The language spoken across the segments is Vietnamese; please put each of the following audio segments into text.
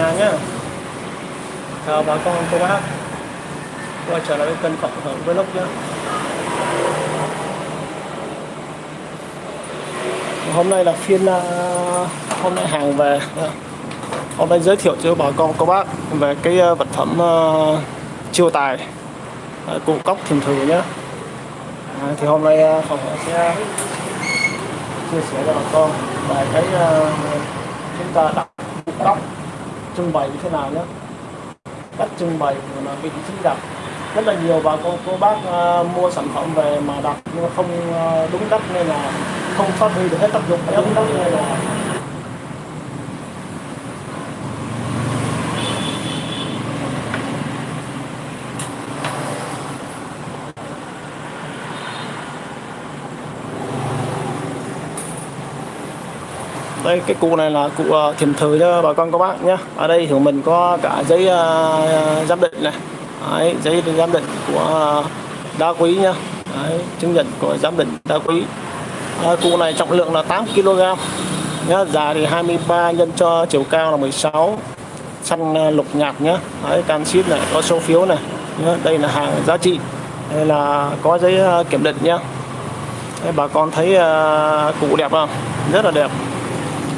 nhà nhé chào bà con cô bác. Quay trở lại với kênh cộng hưởng vlog nhé hôm nay là phiên à, hôm nay hàng về. Hôm nay giới thiệu cho bà con cô bác về cái à, vật phẩm à, chiêu tài cụ cốc thiềm thử nhé à, thì hôm nay phòng sẽ chia sẻ cho bà con về cái chúng ta đặt cụ cốc trưng bày như thế nào nhé cách trưng bày là vị trí đặt rất là nhiều bà con cô bác uh, mua sản phẩm về mà đặt nhưng mà không uh, đúng cách nên là không phát huy được hết tác dụng. Đúng cách nên là đây cái cụ này là cụ uh, ờ, thiềm thử cho bà con các bác nhé. Ở đây thì mình có cả giấy uh, giám định này. Đấy, giấy giám định của uh, đá quý nhá. Đấy, chứng nhận của giám định đá quý. À, cụ này trọng lượng là 8 kg nhá dài thì 23 nhân cho chiều cao là 16 xanh lục nhạt nhá. Đấy, canxit này có số phiếu này. Nhá. đây là hàng giá trị. Đây là có giấy kiểm định nhá. Đấy, bà con thấy uh, cụ đẹp không? Rất là đẹp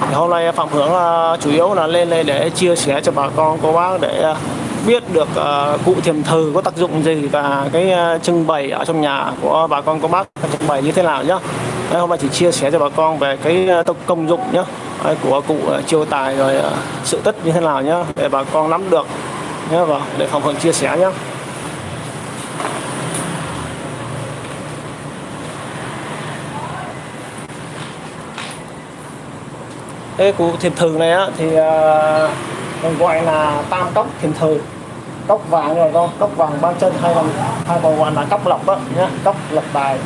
thì hôm nay Phạm hướng ờ, chủ yếu là lên đây để chia sẻ cho bà con cô bác để ờ, biết được ờ, cụ thiềm thừ có tác dụng gì và cái trưng bày ở trong nhà của bà con cô bác trưng bày như thế nào nhá. Đấy, hôm nay chỉ chia sẻ cho bà con về cái công dụng nhá của cụ chiêu tài rồi sự tích như thế nào nhá để bà con nắm được nhá và để Phạm Hưởng chia sẻ nhá. Cái cụ thiềm thừ này á thì à, mình gọi là tam cốc thiềm thừ cốc vàng rồi con cốc vàng ba chân hay là hay còn gọi là cốc lộc đó nhá cốc lộc tài.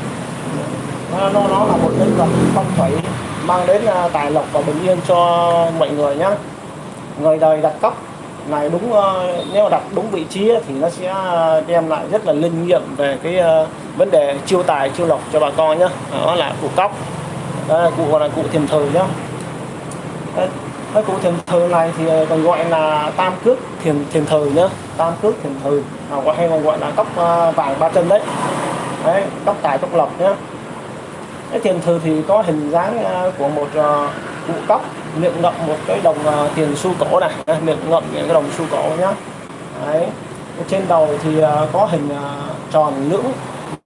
Nó, nó, nó là một linh vật phong thủy mang đến à, tài lộc và bình yên cho mọi người nhá. Người đời đặt cốc này đúng à, nếu đặt đúng vị trí thì nó sẽ đem lại rất là linh nghiệm về cái vấn đề chiêu tài chiêu lộc cho bà con nhá. Đó là cụ cốc. Đó là cụ gọi là cụ thiềm thử nhá cái cụ thiềm thờ này thì ờ, còn gọi là tam cước thiềm thiềm thờ nhá tam cước thiềm thờ à, gọi hay còn gọi là cốc ờ, vàng ba chân đấy. Đấy cốc tài cốc lộc nhá. Cái thiềm thờ thì có hình dáng ờ, của một cụ cốc miệng ngậm một cái đồng tiền xu cổ này. Miệng ngậm cái đồng xu cổ nhá. Đấy trên đầu thì có hình tròn lưỡng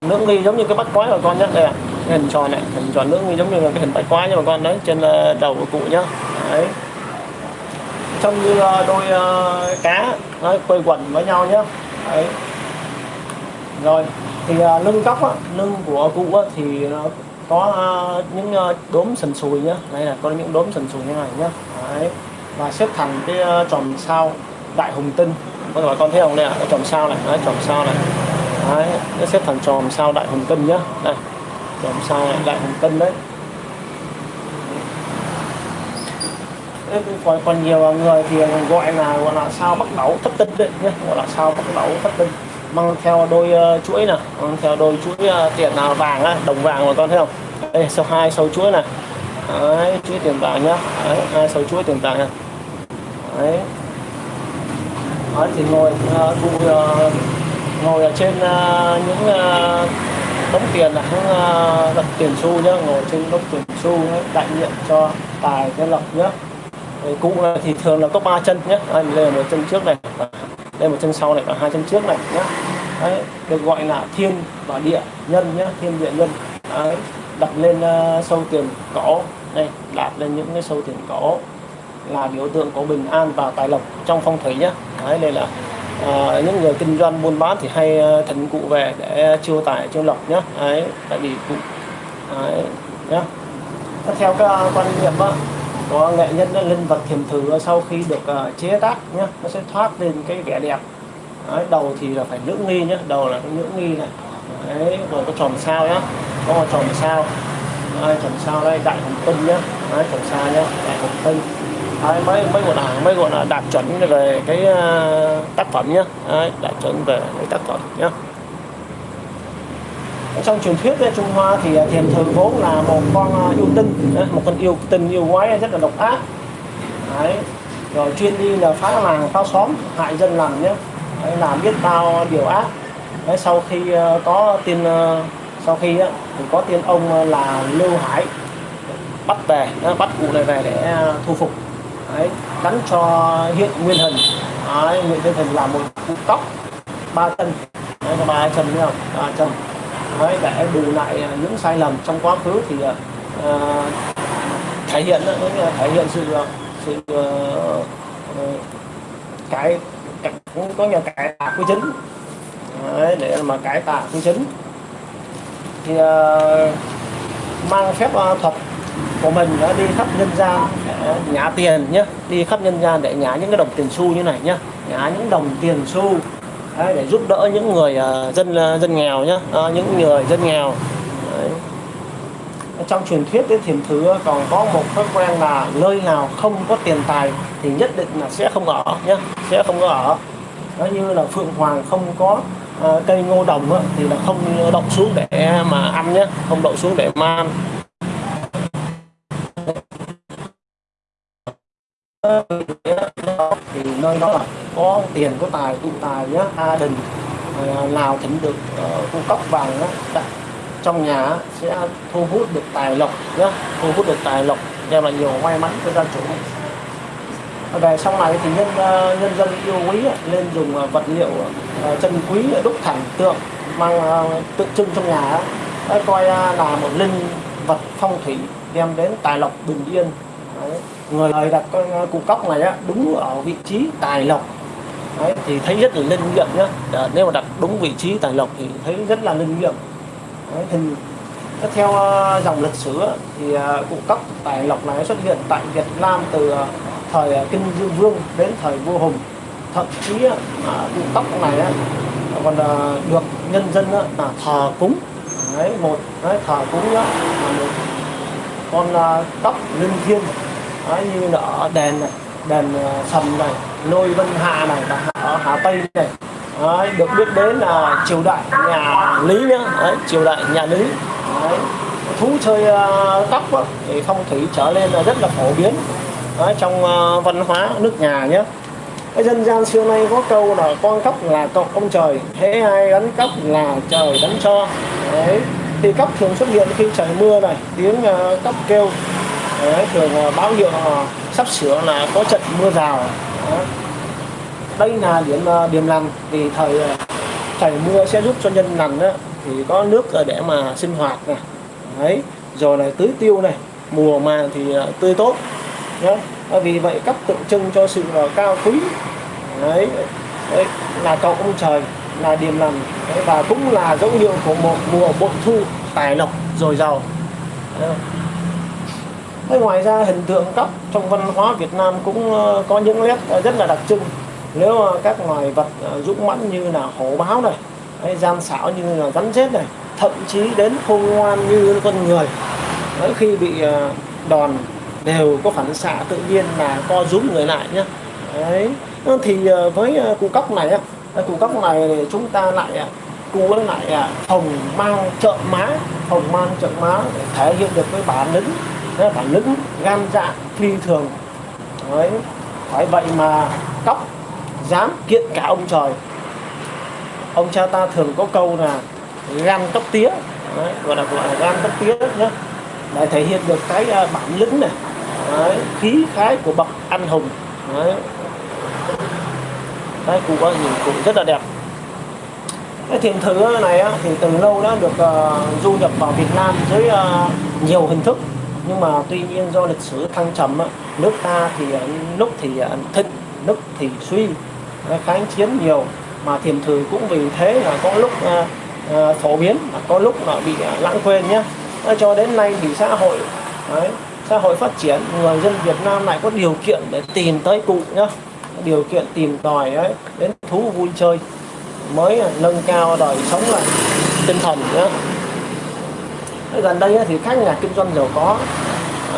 lưỡng nghi giống như cái bắt quái của con nhá. Đây à hình tròn này hình tròn lưỡng nghi giống như là cái hình bát quái nha bà con. Đấy trên đầu của cụ nhá đấy. Trông như ờ, đôi uh, cá nó quây quần với nhau nhé đấy. Rồi thì uh, lưng góc á, lưng của cụ á, thì nó có uh, những uh, đốm sần sùi nhá. Đây là có những đốm sần sùi như này nhá. Đấy. Và xếp thành cái uh, tròn sao đại hùng tinh. Có bà con thấy không? Đây ạ à? tròn sao này. Đấy, tròn sao này. Đấy nó xếp thành tròn sao đại hùng tinh nhá. Đây tròn sao này, đại hùng tinh đấy. Còn còn nhiều người thì gọi là gọi là sao bắt đầu thất tinh đấy nhé gọi là sao bắt đầu thất tinh. Mang theo đôi uh, chuỗi nè mang theo đôi chuỗi uh, tiền nào vàng á đồng vàng mà con thấy không? Đây sau hai sâu chuỗi này. Đấy, chuỗi tiền vàng nhá. Đấy, hai sâu chuỗi tiền vàng này. Đấy. Đấy thì ngồi uh, cụ uh, ngồi ở trên uh, những uh, đống tiền là những uh, đặt tiền xu nhá. Ngồi trên đống tiền xu đại diện cho tài cái lộc nhá cụ ờ, thì thường là có ba chân nhé đây là một chân trước này. Đây một chân sau này và hai chân trước này nhé đấy, được gọi là thiên và địa nhân nhé thiên địa nhân. Đấy, đặt lên uh, sâu tiền cỏ đây đặt lên những cái sâu tiền cỏ là biểu tượng của bình an và tài lộc trong phong thủy nhé đấy đây là uh, những người kinh doanh buôn bán thì hay uh, thỉnh cụ về để chiêu tài chiêu lộc nhé đấy tại vì cụ đấy, nhé theo cái quan niệm á có nghệ nhân linh vật thiềm thử sau khi được uh, chế tác nhé nó sẽ thoát lên cái vẻ đẹp. Đấy, đầu thì là phải nữ nghi nhé đầu là cái nghi này. Đấy rồi có tròn sao nhá có một tròn sao. Đây, tròn sao đây đại hồng tinh nhá. Đấy, tròn sao nhá đại hồng tinh đấy, mấy mấy bộ đảng mấy bộ là đạt chuẩn về cái uh, tác phẩm nhá. Đấy, đạt chuẩn về cái tác phẩm nhá trong truyền thuyết Trung Hoa thì à, thiền thường vốn là một con à, yêu tinh à, một con yêu tinh yêu quái rất là độc ác. Đấy. rồi chuyên đi là phá làng phá xóm hại dân làng nhé. Đấy, làm biết bao điều ác. Đấy, sau khi có tiền, sau khi thì có tiên ông là lưu hải bắt về bắt cụ này về để thu phục. Đấy, đánh cho hiện nguyên hình. Đấy, nguyên hình là một cụ tóc ba chân. Đấy, ba chân nữa ba chân đấy, để bù lại à, những sai lầm trong quá khứ thì uh, thể hiện thể hiện sự sự uh, cái, cũng có nhà cải tạo quy chính. Đấy, để mà cải tạo quy chính. Thì uh, mang phép uh, thuật của mình đã đi khắp nhân gian để nhả tiền nhé đi khắp nhân gian để nhả những cái đồng tiền xu như này nhé nhả những đồng tiền xu đấy, để giúp đỡ những người uh, dân uh, dân nghèo nhá. Uh, những người dân nghèo. Đấy. trong truyền thuyết đến thiền thứ còn có một thói quen là nơi nào không có tiền tài thì nhất định là sẽ không ở nhé sẽ không có ở. Nó như là phượng hoàng không có uh, cây ngô đồng á, thì là không đậu xuống để mà ăn nhé không đậu xuống để mà ăn. Thì nơi đó là có tiền có tài tụ tài nhá gia đình nào ờ, thỉnh được ờ, cung cấp vàng á, đặt dạ. trong nhà sẽ thu hút được tài lộc nhé thu hút được tài lộc đem lại nhiều may mắn cho gia chủ. Về sau này thì nhân ờ, nhân dân yêu quý lên dùng vật liệu chân quý đúc thành tượng mang tượng trưng trong nhà coi là một linh vật phong thủy đem đến tài lộc bình yên người đời đặt con ờ, cụ cốc này á, đúng ở vị trí tài lộc. Đấy, thì thấy rất là linh nghiệm nhá. Ờ, nếu mà đặt đúng vị trí tài lộc thì thấy rất là linh nghiệm. Đấy, thì theo ờ, dòng lịch sử thì cụ cốc tài lộc này xuất hiện tại Việt Nam từ thời kinh dương vương đến thời vua hùng. Thậm chí cụ cốc này còn được nhân dân là thờ cúng. Đấy một đấy, thờ cúng là một con cốc linh thiêng đó, như là ở đền này đền ờ, sầm này nôi vân hà này và ở hà tây này. Đấy, được biết đến là triều đại nhà lý nhá. Đấy, triều đại nhà lý. Đấy. thú chơi ờ, uh, cóc thì phong thủy trở lên là rất là phổ biến. Đấy, trong uh, văn hóa nước nhà nhé cái dân gian xưa nay có câu là con cóc là cậu ông trời thế ai đánh cóc là trời đánh cho. Đấy thì cóc thường xuất hiện khi trời mưa này tiếng uh, cóc kêu đấy, thường báo hiệu sắp sửa là có trận mưa rào. Đấy. đây là điểm ờ, điểm lành vì thời ờ, trời mưa sẽ giúp cho nhân lành đó, thì có nước để mà sinh hoạt này đấy rồi là tưới tiêu này mùa màng thì ờ, tươi tốt. Nhé vì vậy cấp tượng trưng cho sự cao quý. Đấy, đấy là cậu ông trời là điềm lành. Đấy, và cũng là dấu hiệu của một mùa bội thu tài lộc dồi dào. Thế ngoài ra hình tượng cóc trong văn hóa Việt Nam cũng ờ, có những nét ờ, rất là đặc trưng. Nếu mà các loài vật ờ, dũng mãnh như là hổ báo này hay gian xảo như là rắn rết này thậm chí đến khôn ngoan như con người đấy, khi bị đòn đều có phản xạ tự nhiên là co rúm người lại nhé đấy. Thì với cụ cóc này cụ cóc này chúng ta lại cụ lại hồng mang trợ má hồng mang trợ má để thể hiện được cái bản lĩnh bản lĩnh gan dạ phi thường. Đấy phải vậy mà cóc dám kiện cả ông trời. Ông cha ta thường có câu là gan tóc tía. Đấy, gọi là gọi là gan tóc tía nhé để thể hiện được cái à, bản lĩnh này. Đấy, khí khái của bậc anh hùng. Đấy. đấy cụ có nhìn cụ rất là đẹp. Cái thiền thứ này á, thì từ lâu đã được uh, du nhập vào Việt Nam dưới uh, nhiều hình thức nhưng mà tuy nhiên do lịch sử thăng trầm nước ta thì ờ, lúc thì ờ, thịnh lúc thì suy kháng chiến nhiều. Mà thiền thử cũng vì thế là có lúc ờ, phổ biến có lúc là bị lãng quên nhé cho đến nay thì xã hội đấy, xã hội phát triển người dân Việt Nam lại có điều kiện để tìm tới cụ nhá. Điều kiện tìm tòi ấy, đến thú vui chơi mới nâng cao đời sống là tinh thần nhá gần đây thì các nhà kinh doanh giàu có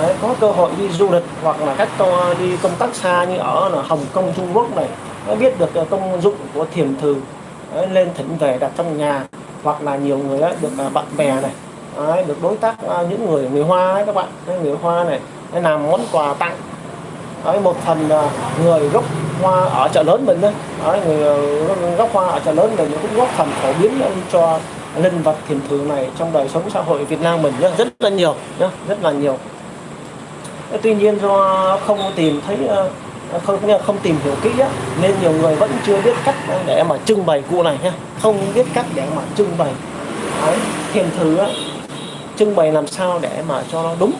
đấy, có cơ hội đi du lịch hoặc là các đi công tác xa như ở là Hồng Kông Trung Quốc này. Nó biết được ờ, công dụng của thiền thư đấy, lên thỉnh về đặt trong nhà hoặc là nhiều người được ờ, bạn bè này. Đấy, được đối tác ờ, những người người Hoa ấy các bạn người Hoa này làm món quà tặng. Đấy, một phần người gốc hoa ở chợ lớn mình đấy, đấy người gốc hoa ở chợ lớn mình cũng góp phần phổ biến cho linh vật thiền thường này trong đời sống xã hội Việt Nam mình nhá, rất là nhiều nhá, rất là nhiều. Tuy nhiên do không tìm thấy ờ, không không tìm hiểu kỹ á, nên nhiều người vẫn chưa biết cách để mà trưng bày cụ này nhá không biết cách để mà trưng bày. Đấy, thiền thứ á, trưng bày làm sao để mà cho nó đúng.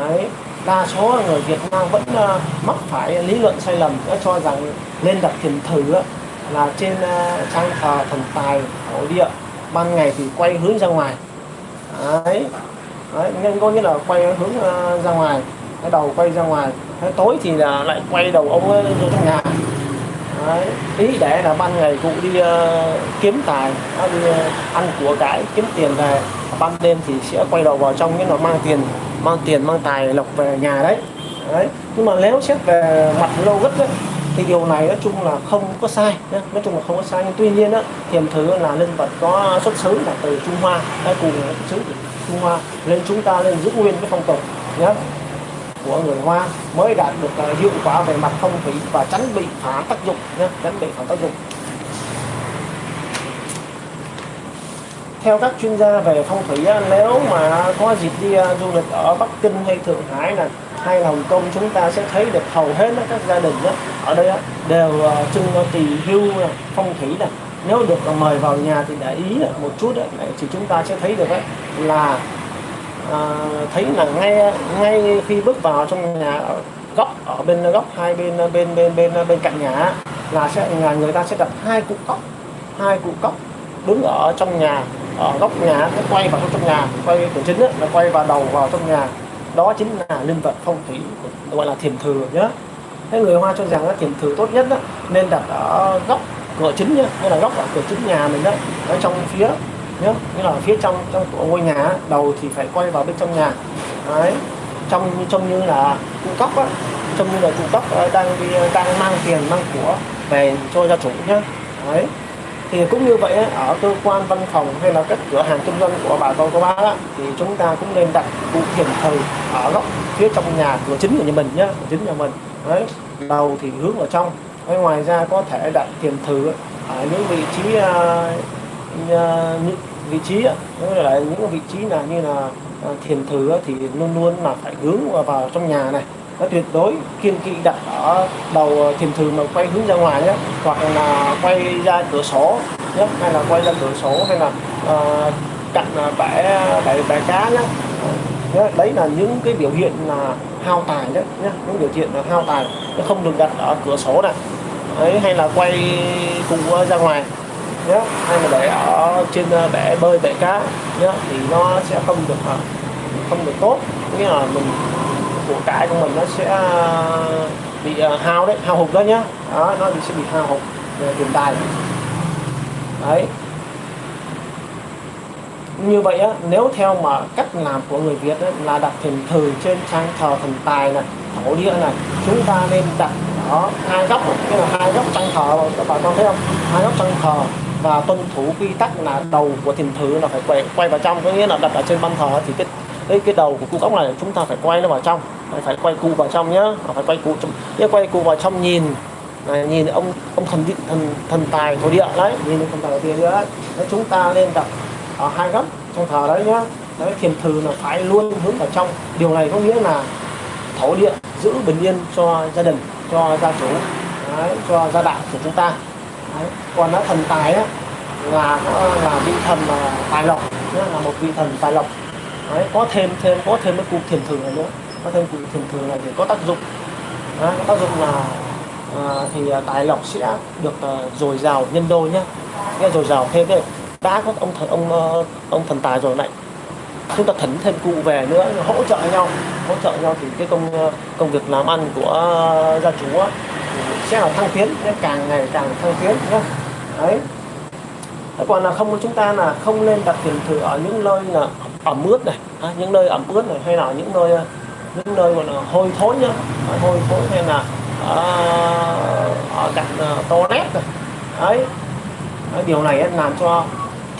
Đấy, đa số người Việt Nam vẫn uh, mắc phải lý luận sai lầm đã cho rằng lên đặt thiền thử á, là trên uh, trang thờ thần tài thổ địa ban ngày thì quay hướng ra ngoài. Đấy, đấy nên có nghĩa là quay hướng ờ, ra ngoài. Cái đầu quay ra ngoài. Cái tối thì là lại quay đầu ông ấy vô trong nhà. Đấy. ý để là ban ngày cụ đi uh, kiếm tài à, đi uh, ăn của cái kiếm tiền về. Ban đêm thì sẽ quay đầu vào trong nghĩa là mang tiền mang tiền mang tài lộc về nhà đấy. Đấy. Nhưng mà nếu xét về mặt lâu gất đấy thì điều này nói chung là không có sai nhé. nói chung là không có sai nhưng tuy nhiên á thiềm thứ là linh vật có xuất xứ là từ trung hoa hay cùng xuất xứ từ trung hoa nên chúng ta nên giữ nguyên cái phong tục nhé của người hoa mới đạt được à, hiệu quả về mặt phong thủy và tránh bị phản tác dụng nhé tránh bị phản tác dụng theo các chuyên gia về phong thủy nếu mà có dịp đi à, du lịch ở Bắc Kinh hay Thượng Hải này hay là Hồng Kông chúng ta sẽ thấy được hầu hết các gia đình đó, ở đây đều uh, trưng tỳ hưu phong thủy này nếu được mời vào nhà thì để ý một chút đấy, thì chúng ta sẽ thấy được đấy, là à, thấy là ngay ngay khi bước vào trong nhà ở góc ở bên góc hai bên bên bên bên bên cạnh nhà là sẽ nhà người ta sẽ đặt hai cụ cốc hai cụ cốc đứng ở trong nhà ở góc nhà nó quay vào trong nhà quay cửa chính là quay vào đầu vào trong nhà đó chính là linh vật phong thủy gọi là thiền thừa nhé thế người hoa cho rằng là thiền thừa tốt nhất đó, nên đặt ở góc cửa chính nhá như là góc ở cửa chính nhà mình đó ở trong phía nhá như là phía trong trong của ngôi nhà đầu thì phải quay vào bên trong nhà. Đấy trong trông như là cụ cốc á trông như là cụ cốc ờ, đang đi đang mang tiền mang của về cho gia chủ nhé đấy thì cũng như vậy ở cơ quan văn phòng hay là các cửa hàng kinh doanh của bà con cô bác á, thì chúng ta cũng nên đặt cụ thiền thờ ở góc phía trong nhà cửa chính của nhà mình nhé chính nhà mình. Đấy đầu thì hướng vào trong. Đấy, ngoài ra có thể đặt thiền thử ở những vị trí uh, vị trí đó là những vị trí là như là à, thiền thử thì luôn luôn là phải hướng vào trong nhà này nó tuyệt đối kiên kỵ đặt ở đầu ờ, thiền thường mà quay hướng ra ngoài nhé hoặc là quay ra cửa sổ nhé hay là quay ra cửa sổ hay là ờ, uh, cạnh ờ, bể bể bể cá nhé nhé đấy là những cái biểu hiện là hao tài đấy nhé những biểu hiện là hao tài. Nó không được đặt ở cửa sổ này đấy hay là quay cùng ra ngoài nhé hay là để ở trên bể bơi bể cá nhé thì nó sẽ không được không được tốt. Nghĩa là mình của cải của mình nó sẽ à, bị à, hao đấy hao hụt đó nhá. Đó nó sẽ bị hao hụt về tiền tài. Đấy. Như vậy á nếu theo mà cách làm của người Việt á, là đặt thiền thờ trên trang thờ thần tài này thổ địa này chúng ta nên đặt đó hai góc cái là hai góc trang thờ các bạn con thấy không? Hai góc trang thờ và tuân thủ quy tắc là đầu của thiền thử là phải quay, quay vào trong. Có nghĩa là đặt ở trên ban thờ thì cái cái cái đầu của cung ốc này chúng ta phải quay nó vào trong phải quay cụ vào trong nhá. Phải quay cụ trong nhớ quay cụ vào trong nhìn. Này, nhìn ông ông thần điện thần thần tài thổ địa đấy. Nhìn thần tài thổ địa đấy. Đấy chúng ta nên đặt ở hai góc trong thờ đấy nhá. Đấy thiền thử là phải luôn hướng vào trong. Điều này có nghĩa là thổ địa giữ bình yên cho gia đình cho gia chủ đấy, cho gia đạo của chúng ta. Đấy. còn nó thần tài á là là vị thần là tài lộc là một vị thần tài lộc. Đấy, có thêm thêm có thêm cái cụ thiền thử này nữa có thêm cụ thường thường này thì có tác dụng. Đấy, có tác dụng là à, thì à, tài lộc sẽ được à, dồi dào nhân đôi nhé nghe dồi dào thêm đấy. Đã có ông thần ông ờ, ông thần tài rồi lại chúng ta thấn thêm cụ về nữa hỗ trợ nhau. Hỗ trợ nhau thì cái công ờ, công việc làm ăn của ờ, gia chủ á, sẽ là thăng tiến càng ngày càng thăng tiến nhé đấy. Còn là không chúng ta là không nên đặt tiền thử ở những nơi là ẩm ướt này à, những nơi ẩm ướt này hay là những nơi những nơi mà hôi thối nhá. Hôi thối hay là ở, ở cạnh toilet ấy đấy. Điều này làm cho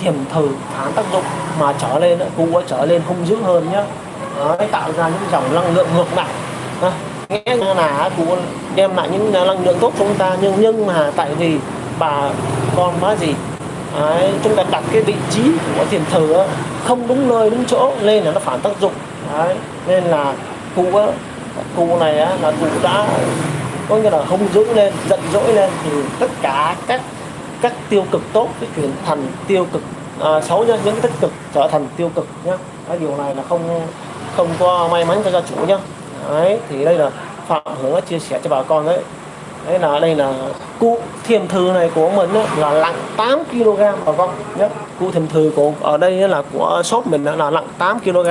thiểm thử phản tác dụng mà trở lên cụ trở lên hung dữ hơn nhá. Đấy, tạo ra những dòng năng lượng ngược lại. Nghĩa là cũng đem lại những à, năng lượng tốt cho chúng ta nhưng nhưng mà tại vì bà con má gì? Đấy, chúng ta đặt cái vị trí của thiền thờ không đúng nơi đúng chỗ nên là nó phản tác dụng. Đấy, nên là cụ cụ này á, là cụ đã có nghĩa là hung dữ lên giận dỗi lên thì tất cả các các tiêu cực tốt cái chuyển thành tiêu cực à, xấu nhá những cái tích cực trở thành tiêu cực nhá. Cái điều này là không không có may mắn cho gia chủ nhá. Đấy thì đây là phạm hưởng chia sẻ cho bà con đấy. Đấy là đây là cụ thiềm thư này của mình ấy, là nặng 8 kg bà con nhé cụ thiềm thư của ở đây là của shop mình là nặng 8 kg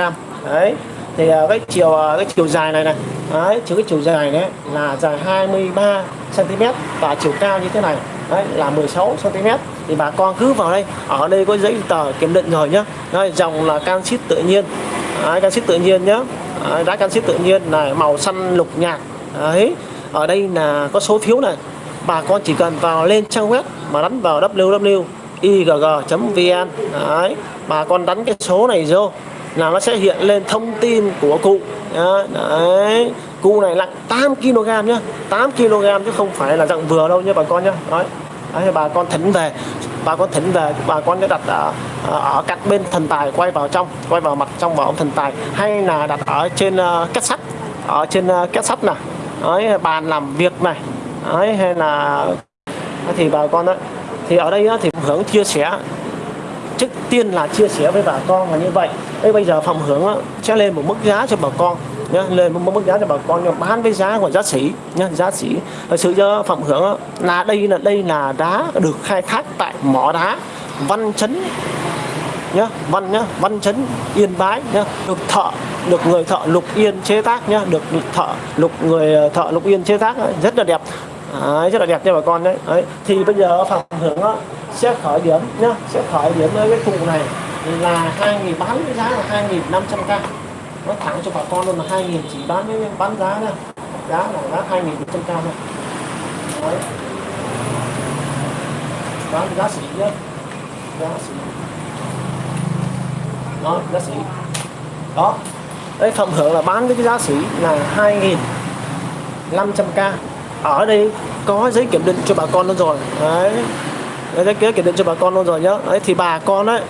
đấy thì ờ, cái chiều ờ, cái chiều dài này này đấy chiều cái chiều dài đấy là dài 23 cm và chiều cao như thế này đấy là 16 cm thì bà con cứ vào đây ở đây có giấy tờ kiểm định rồi nhá. Đây dòng là canxit tự nhiên. Đấy, canxit tự nhiên nhá. Đấy, đá canxit tự nhiên này màu xanh lục nhạt. Đấy ở đây là có số phiếu này. Bà con chỉ cần vào lên trang web mà đánh vào www.igg.vn đấy bà con đánh cái số này vô là nó sẽ hiện lên thông tin của cụ. Đấy. Cụ này nặng 8 kg nhá. 8 kg chứ không phải là dạng vừa đâu nhé bà con nhá. Đấy, đấy bà con thỉnh về. Bà con thỉnh về. Bà con sẽ đặt ở, ở cạnh bên thần tài quay vào trong quay vào mặt trong vào ông thần tài. Hay là đặt ở trên à, uh, kết sắt. Ở trên uh, kết sắt này đấy, bàn làm việc này. Đấy, hay là thì bà con đấy thì ở đây thì hưởng chia sẻ trước tiên là chia sẻ với bà con là như vậy. Đây bây giờ phòng hưởng sẽ lên một mức giá cho bà con, nhá, lên một mức giá cho bà con nhưng bán với giá của giá sĩ, nhá, giá sĩ. Thật sự cho phòng hưởng là đây là đây là đá được khai thác tại mỏ đá văn chấn, nhá, văn nhá, văn chấn, yên bái, nhá, được thợ, được người thợ lục yên chế tác, nhá, được thợ lục người ờ, thợ lục yên chế tác rất là đẹp. Đấy, rất là đẹp cho bà con đấy. đấy thì bây giờ phần thưởng đó, sẽ khởi điểm nhá sẽ khởi điểm với cái cụ này là 2.000 bán với giá là 2.500k nó thẳng cho bà con luôn là 2.000 chỉ bán với bán giá này giá là giá 2.100k thôi. Đấy. Bán giá xỉ nhá. Giá xỉ đó giá xỉ đó. Đấy phần hưởng là bán với cái giá xỉ là 2.500k ở đây có giấy kiểm định cho bà con luôn rồi. Đấy. Đấy giấy kiểm định cho bà con luôn rồi nhá. Đấy thì bà con đấy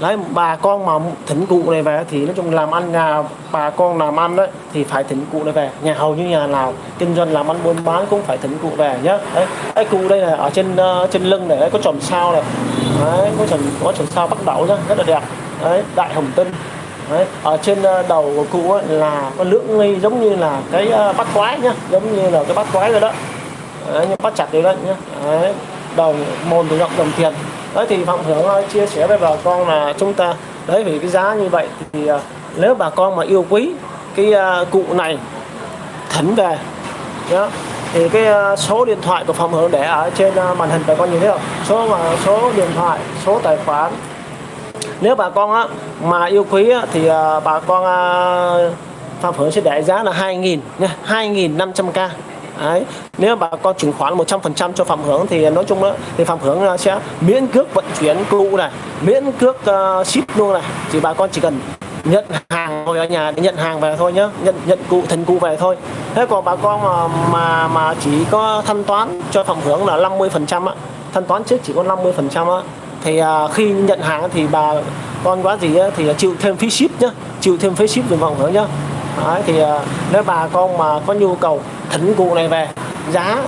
đấy bà con mà thỉnh cụ này về thì nói chung làm ăn nhà bà con làm ăn đấy thì phải thỉnh cụ này về. Nhà hầu như nhà nào kinh doanh làm ăn buôn bán cũng phải thỉnh cụ về nhá. Đấy cái cụ đây là ở trên uh, trên lưng này đấy, có chòm sao này. Đấy có chòm có chòm sao bắt đầu nhá rất là đẹp. Đấy đại hồng tinh. Đấy, ở trên ờ, đầu của cụ ấy là có lưỡng nghi giống như là cái ờ, bắt quái nhá giống như là cái bắt quái rồi đó. Đấy, bắt chặt đấy đấy nhá. Đấy, đồng môn thì rộng đồng tiền đấy thì phạm hưởng ờ, chia sẻ với bà con là chúng ta đấy vì cái giá như vậy thì nếu bà con mà yêu quý cái cụ này thỉnh về nhá thì cái số điện thoại của phòng hưởng để ở trên màn hình bà con nhìn thấy không? Số mà số điện thoại số tài khoản nếu bà con á, mà yêu quý á, thì à, bà con à, Phạm Phượng sẽ để giá là 2.000 nha 2.500k Đấy. Nếu bà con chuyển khoản 100% cho Phạm Hưởng thì nói chung đó, thì Phạm Hưởng à, sẽ miễn cước vận chuyển cụ này, miễn cước uh, ship luôn này. thì bà con chỉ cần nhận hàng ngồi ở nhà để nhận hàng về thôi nhé nhận nhận cụ thành cụ về thôi. Thế còn bà con mà mà mà chỉ có thanh toán cho Phạm Hưởng là 50% á, thanh toán trước chỉ có 50% á thì à, khi nhận hàng thì bà con quá gì á, thì chịu thêm phí ship nhá chịu thêm phí ship dùm vòng nữa nhá. Đấy, thì à, nếu bà con mà có nhu cầu thỉnh cụ này về giá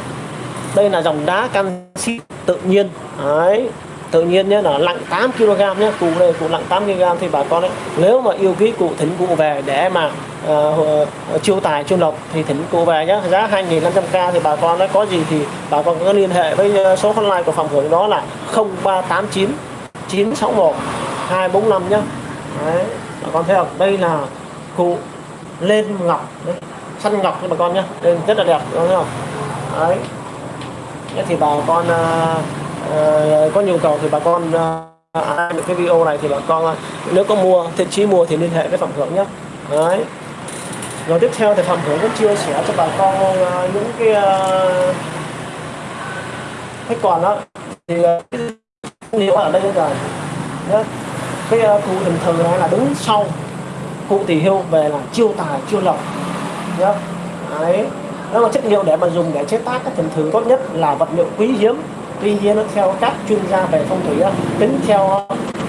đây là dòng đá canxi tự nhiên. Đấy, tự nhiên nhé là nặng 8 kg nhé cụ này cụ nặng 8 kg thì bà con ấy nếu mà yêu quý cụ thỉnh cụ về để mà uh, chiêu tài chiêu lộc thì thỉnh cụ về nhé giá 2.500k thì bà con nói có gì thì bà con có liên hệ với ờ, số hotline của phòng hưởng đó là 0389 961 245 nhé Đấy, bà con thấy không? Đây là cụ lên ngọc đấy, săn ngọc cho bà con nhé lên rất là đẹp đúng không? Đấy. Thì bà con uh, Ờ, có nhu cầu thì bà con ờ, ai được cái video này thì bà con ờ, nếu có mua thiện chí mua thì liên hệ với phạm hưởng nhé. Đấy. Rồi tiếp theo thì phạm hưởng cũng chia sẻ cho bà con những cái khách cái còn đó. Thì uh, liệu ở đây rồi. Nhé. Cái cụ hình thường này là đứng sau cụ thì hưu về là chiêu tài chiêu lộc. Nhá đấy. Đó là chất liệu để mà dùng để chế tác các thần thường tốt nhất là vật liệu quý hiếm tuy nhiên nó theo các chuyên gia về phong thủy tính theo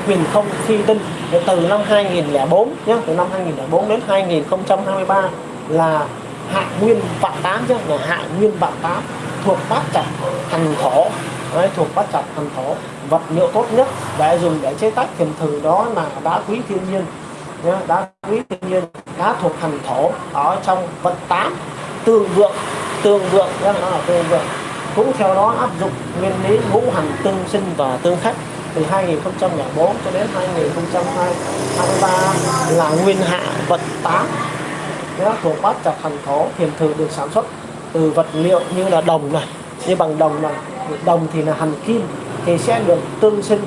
quyền không phi tinh từ năm 2004 nhé từ năm 2004 đến 2023 là hạ nguyên vạn tám chứ là hạ nguyên vạn tám thuộc bát chặt hành thổ. Đấy, thuộc bát chặt hành thổ. Vật liệu tốt nhất để dùng để chế tác thiền thử đó là đá quý thiên nhiên nhé, đá quý thiên nhiên đá thuộc hành thổ ở trong vật tám. Tương vượng tương vượng nhé, nó là tương vượng cũng theo đó áp dụng nguyên lý ngũ hành tương sinh và tương khắc từ 2004 cho đến 2023 là nguyên hạ vật tá nó thuộc bát chặt hành thổ thiền thử được sản xuất từ vật liệu như là đồng này như bằng đồng này. Đồng thì là hành kim thì sẽ được tương sinh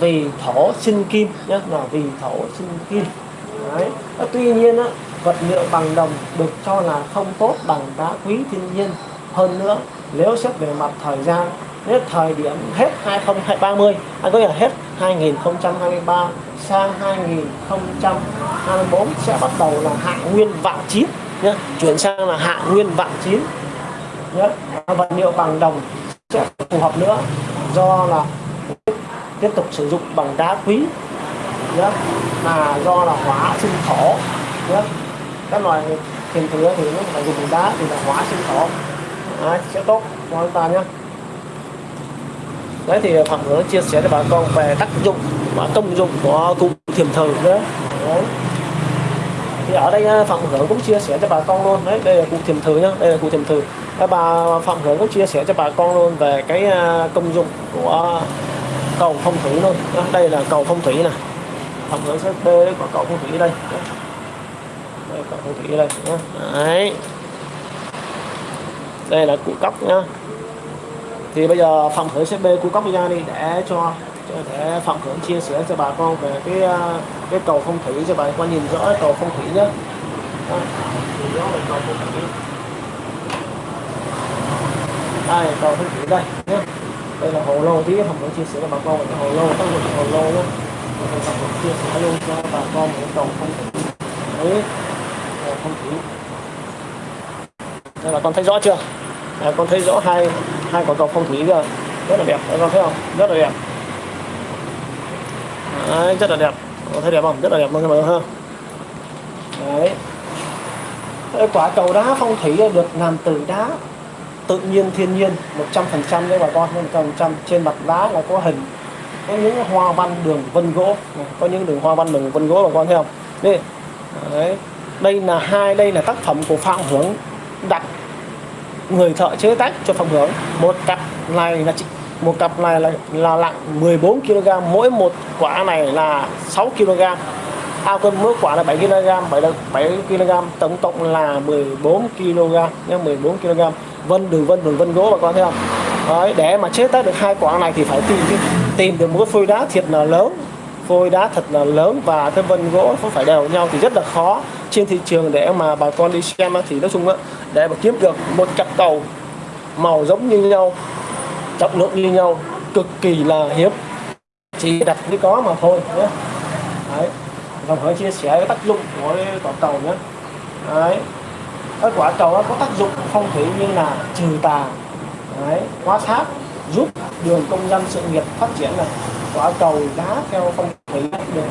vì thổ sinh kim nhé là vì thổ sinh kim. Đấy. tuy nhiên á, vật liệu bằng đồng được cho là không tốt bằng đá quý thiên nhiên. Hơn nữa nếu xét về mặt thời gian nếu thời điểm hết 2030 anh à, có nghĩa là hết 2023 sang 2024 sẽ bắt đầu là hạ nguyên vạn chín nhé chuyển sang là hạ nguyên vạn chín nhé vật liệu bằng đồng sẽ phù hợp nữa, do là tiếp tục sử dụng bằng đá quý nhé là do là hóa sinh thổ nhé các loại tiền thừa thì nó phải dùng đá thì là hóa sinh thổ. Đấy, sẽ tốt cho chúng ta nhé đấy thì phạm hướng chia sẻ cho bà con về tác dụng và công dụng của cụ thiềm thử nữa. Đấy. thì ở đây à, phạm hướng cũng chia sẻ cho bà con luôn. Đấy đây là cụ thiềm thử nhá đây là cụ thiềm thử các bà phạm hướng cũng chia sẻ cho bà con luôn về cái à, công dụng của cầu phong thủy luôn. Đây là cầu phong thủy này phạm hướng sẽ bê của cầu phong thủy đây. Đây cầu phong thủy đây đấy đây là cụ cốc nhá. Thì bây giờ phạm khởi sẽ bê cốc cấp ra đi để cho để phạm khởi chia sẻ cho bà con về cái à, cái cầu phong thủy cho bà con nhìn rõ cầu phong thủy nhé đây, cầu phong thủy đây nhé đây là hồ lô, tí phạm khởi chia sẻ cho bà con về cái hồ lô tác dụng hồ lô nhé phạm khởi chia sẻ luôn cho bà con về cầu phong thủy. Đấy, cầu phong thủy đây là con thấy rõ chưa? À, con thấy rõ hai hai quả cầu phong thủy chưa? rất là đẹp các con thấy không? Rất là đẹp. Đấy, rất là đẹp. Có thấy đẹp không? Rất là đẹp luôn các bạn ha Đấy. Đấy, quả cầu đá phong thủy được làm từ đá tự nhiên thiên nhiên 100% đấy bà con 100% trên mặt đá là có hình. Có những hoa văn đường vân gỗ có những đường hoa văn đường vân gỗ bà con thấy không? Đây đấy. đây là hai đây là tác phẩm của phạm hưởng đặt người thợ chế tác cho phòng hướng một cặp này là một cặp này là, là nặng 14 kg mỗi một quả này là 6 kg ao cân mỗi quả là 7 kg 7, 7 kg tổng cộng là 14 kg nhé 14 kg vân đường vân đường vân gỗ bà con thấy không? Đấy, để mà chế tác được hai quả này thì phải tìm tìm được một cái phôi đá thiệt là lớn phôi đá thật là lớn và cái vân gỗ không phải đều nhau thì rất là khó trên thị trường để mà bà con đi xem thì nói chung á, để mà kiếm được một cặp cầu màu giống như nhau, trọng lượng như nhau, cực kỳ là hiếm. Chỉ đặt mới có mà thôi nhé đấy. Và hỏi chia sẻ cái tác dụng của quả cầu nhé. Đấy. Cái quả cầu nó có tác dụng phong thủy như là trừ tà. Đấy. Hóa sát giúp đường công dân sự nghiệp phát triển này quả cầu đá theo phong thủy được.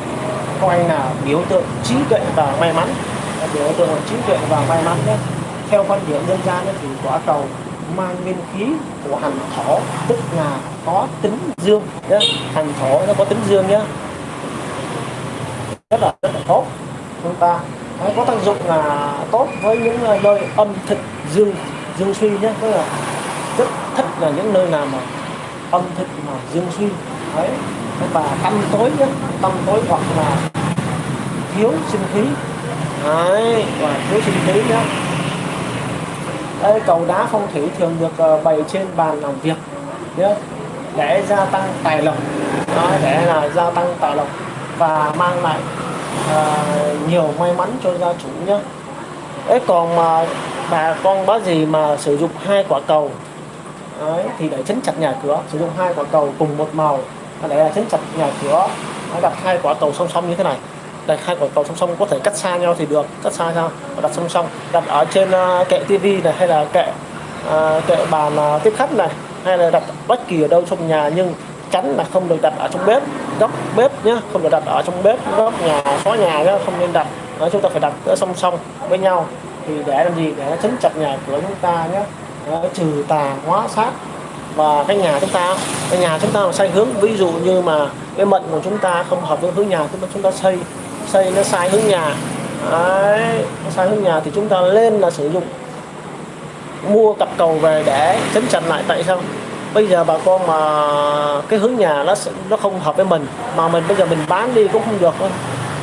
Coi là biểu tượng trí tuệ và may mắn. Biểu tượng trí tuệ và may mắn nhé. Theo quan điểm dân gian thì quả cầu mang nguyên khí của hành thổ, tức là có tính dương nhé. Hành thổ nó có tính dương nhé. Rất là rất là tốt. Chúng ta nó có tác dụng là tốt với những nơi âm thực dương dương suy nhé. Tức là rất thích là những nơi nào mà âm thực mà dương suy đấy và tâm tối nhé tâm tối hoặc là thiếu sinh khí. Đấy. Và thiếu sinh khí nhé đây cầu đá phong thủy thường được ờ, bày trên bàn làm việc nhé để gia tăng tài lộc. Đó, để là gia tăng tài lộc và mang lại uh, nhiều may mắn cho gia chủ nhé. Ấy còn mà bà con bác gì mà sử dụng hai quả cầu đấy, thì để chấn chặt nhà cửa sử dụng hai quả cầu cùng một màu để chính chặt nhà cửa đặt hai quả cầu song song như thế này. Đặt hai quả cầu song song có thể cắt xa nhau thì được. Cắt xa nhau đặt song song đặt ở trên à, kệ tivi này hay là kệ à, kệ bàn à, tiếp khách này hay là đặt bất kỳ ở đâu trong nhà nhưng tránh là không được đặt ở trong bếp góc bếp nhé không được đặt ở trong bếp góc nhà xóa nhà nhé không nên đặt. Đó, chúng ta phải đặt ở song song với nhau. Thì để làm gì? Để nó chấn chặt nhà cửa chúng ta nhé đó, trừ tà hóa sát và cái nhà chúng ta cái nhà chúng ta mà sai hướng ví dụ như mà cái mệnh của chúng ta không hợp với hướng nhà chúng ta chúng ta xây xây nó sai hướng nhà. Đấy, nó sai hướng nhà thì chúng ta lên là sử dụng. Mua cặp cầu về để chấn chặn lại tại sao? Bây giờ bà con mà cái hướng nhà nó nó không hợp với mình mà mình bây giờ mình bán đi cũng không được thôi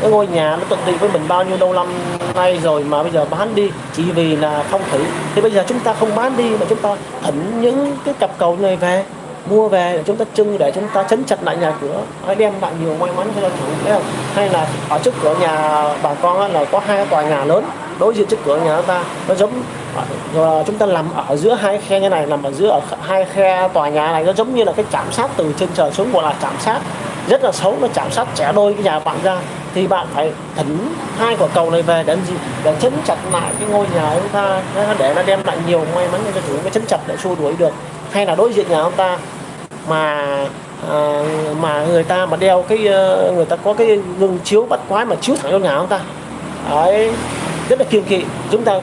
cái ngôi nhà nó tận tụy với mình bao nhiêu lâu năm nay rồi mà bây giờ bán đi, chỉ vì là phong thủy. Thì bây giờ chúng ta không bán đi mà chúng ta thỉnh những cái cặp cầu này về, mua về để chúng ta trưng để chúng ta chấn chặt lại nhà cửa hay đem lại nhiều may mắn cho chủ, thấy không? Hay là ở trước cửa nhà bà con là có hai tòa nhà lớn, đối diện trước cửa nhà ta, nó giống à, rồi chúng ta nằm ở giữa hai khe như này, nằm ở giữa ở hai khe tòa nhà này, nó giống như là cái chạm sát từ trên trời xuống, gọi là chạm sát rất là xấu nó chạm sát trẻ đôi cái nhà bạn ra. Thì bạn phải thỉnh hai quả cầu này về để làm gì? Để chấn chặt lại cái ngôi nhà chúng ta để nó đem lại nhiều may mắn cho chúng ta chấn chặt để xua đuổi được. Hay là đối diện nhà ông ta mà à, mà người ta mà đeo cái ờ, người ta có cái gương chiếu bắt quái mà chiếu thẳng vào nhà ông ta. Đấy rất là kiên kỵ. Chúng ta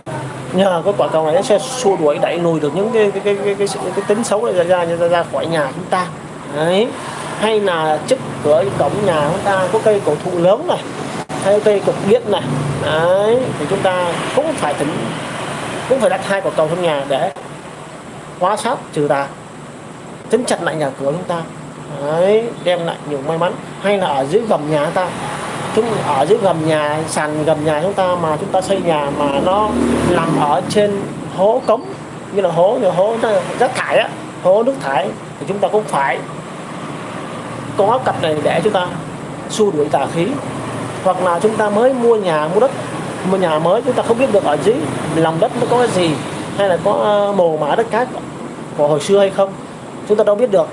nhờ cái quả cầu này nó sẽ xua đuổi đẩy lùi được những cái cái cái cái, cái, cái, cái tính xấu này ra ra ra, ra khỏi nhà chúng ta. Đấy hay là trước cửa cổng nhà chúng ta có cây cổ thụ lớn này, hay cây cục điện này. Đấy, thì chúng ta cũng phải tính cũng phải đặt hai quả cầu trong nhà để hóa sát, trừ tà. Chấn chặt lại nhà cửa chúng ta. Đấy, đem lại nhiều may mắn. Hay là ở dưới gầm nhà ta. Chúng, ở dưới gầm nhà, sàn gầm nhà chúng ta mà chúng ta xây nhà mà nó nằm ở trên hố cống, như là hố, như hố rác thải á, hố nước thải, thì chúng ta cũng phải có cặp này để chúng ta xua đuổi tà khí. Hoặc là chúng ta mới mua nhà mua đất mua nhà mới chúng ta không biết được ở dưới lòng đất nó có cái gì hay là có ờ, mồ mã đất cát của hồi xưa hay không chúng ta đâu biết được.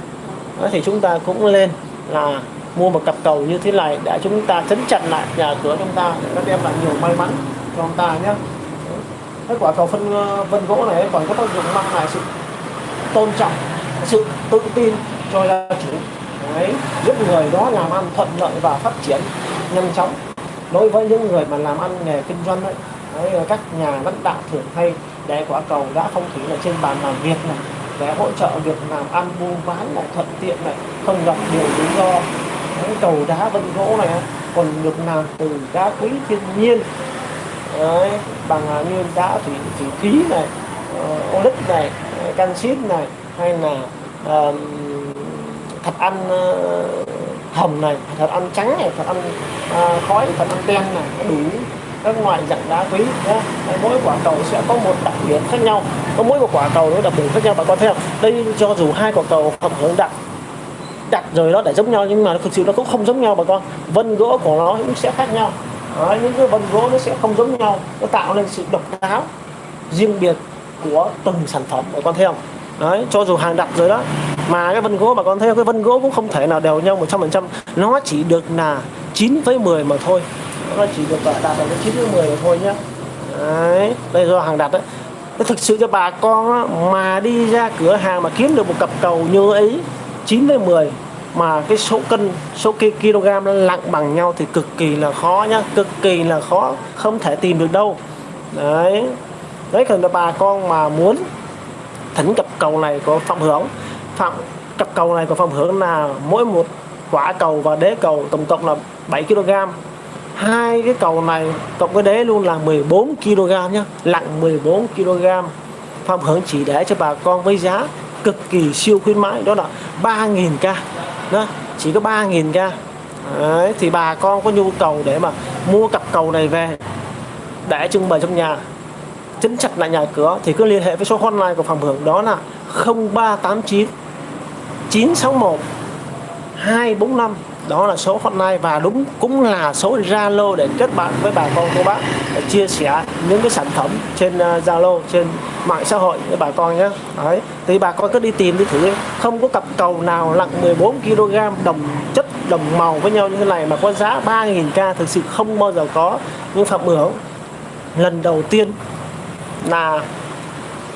Đó, thì chúng ta cũng lên là mua một cặp cầu như thế này để chúng ta chấn chặn lại nhà cửa chúng ta để nó đem lại nhiều may mắn cho chúng ta nhé. Cái quả cầu phân ờ, vân gỗ này còn có tác dụng mang lại sự tôn trọng sự tự tin cho gia chủ ấy giúp người đó làm ăn thuận lợi và phát triển nhanh chóng. Đối với những người mà làm ăn nghề kinh doanh ấy, đấy, các nhà lãnh đạo thường hay để quả cầu đã phong thủy là trên bàn làm việc này để hỗ trợ việc làm ăn buôn bán lại thuận tiện này không gặp điều lý do những cầu đá vân gỗ này còn được làm từ đá quý thiên nhiên. Đấy, bằng à, như đá thủy thủy khí này uh, này canxit này hay là uh, thạch anh ờ, hầm hồng này thạch anh trắng này thạch anh ờ, khói thạch anh đen này đủ các loại dạng đá quý nhé mỗi quả cầu sẽ có một đặc điểm khác nhau. Có mỗi một quả cầu nó đặc điểm khác nhau bà con thấy không đây cho dù hai quả cầu phẩm hướng đặt đặt rồi đó để giống nhau nhưng mà thực sự nó cũng không giống nhau bà con. Vân gỗ của nó cũng sẽ khác nhau. Đấy, những cái vân gỗ nó sẽ không giống nhau. Nó tạo nên sự độc đáo riêng biệt của từng sản phẩm bà con thấy không? Đấy, cho dù hàng đặt rồi đó. Mà cái vân gỗ bà con thấy cái vân gỗ cũng không thể nào đều nhau 100% nó chỉ được là 9 với 10 mà thôi. Nó chỉ được đạt được cái 9 với 10 mà thôi nhá. Đấy, đây do hàng đặt đấy nó thực sự cho bà con mà đi ra cửa hàng mà kiếm được một cặp cầu như ấy 9 với 10 mà cái số cân, số kg lặng nặng bằng nhau thì cực kỳ là khó nhá, cực kỳ là khó, không thể tìm được đâu. Đấy. Đấy cần là bà con mà muốn thỉnh cặp cầu này của phạm hưởng phạm cặp cầu này của phạm hưởng là mỗi một quả cầu và đế cầu tổng cộng là 7 kg. Hai cái cầu này cộng với đế luôn là 14 kg nhá lặng 14 kg. Phạm hưởng chỉ để cho bà con với giá cực kỳ siêu khuyến mãi đó là 3.000k đó chỉ có 3.000k Đấy, thì bà con có nhu cầu để mà mua cặp cầu này về để trưng bày trong nhà chấn chặt lại nhà cửa thì cứ liên hệ với số hotline của phòng hưởng. Đó là 0389 961 245 đó là số hotline và đúng, cũng là số Zalo để kết bạn với bà con cô bác để chia sẻ những cái sản phẩm trên ờ, Zalo, trên mạng xã hội với bà con nhé. Đấy, thì bà con cứ đi tìm đi thử không có cặp cầu nào nặng 14 kg đồng chất, đồng màu với nhau như thế này mà có giá 3.000k thực sự không bao giờ có. Nhưng phạm hưởng, lần đầu tiên là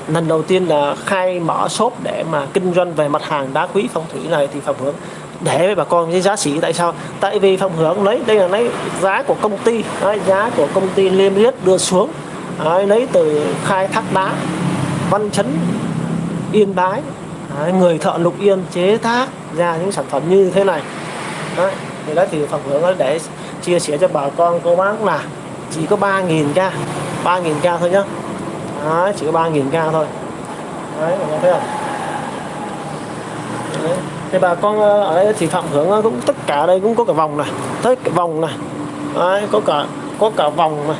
lần đầu tiên là khai mở shop để mà kinh doanh về mặt hàng đá quý phong thủy này thì phạm hưởng để với bà con cái giá trị. Tại sao? Tại vì phạm hưởng lấy đây là lấy giá của công ty đấy, giá của công ty liêm yết đưa xuống đấy, lấy từ khai thác đá văn chấn yên bái đấy, người thợ lục yên chế tác ra những sản phẩm như thế này. Đấy, thì đó thì phạm hưởng để chia sẻ cho bà con cô bác là chỉ có 3.000 ca 3.000 ca thôi nhá đấy, chỉ có 3.000k thôi. Đấy mọi người thấy không? Đấy. thì bà con ờ, ở đây thì phạm hưởng ờ, cũng tất cả đây cũng có cả vòng này tất cả vòng này. Đấy, có cả có cả vòng này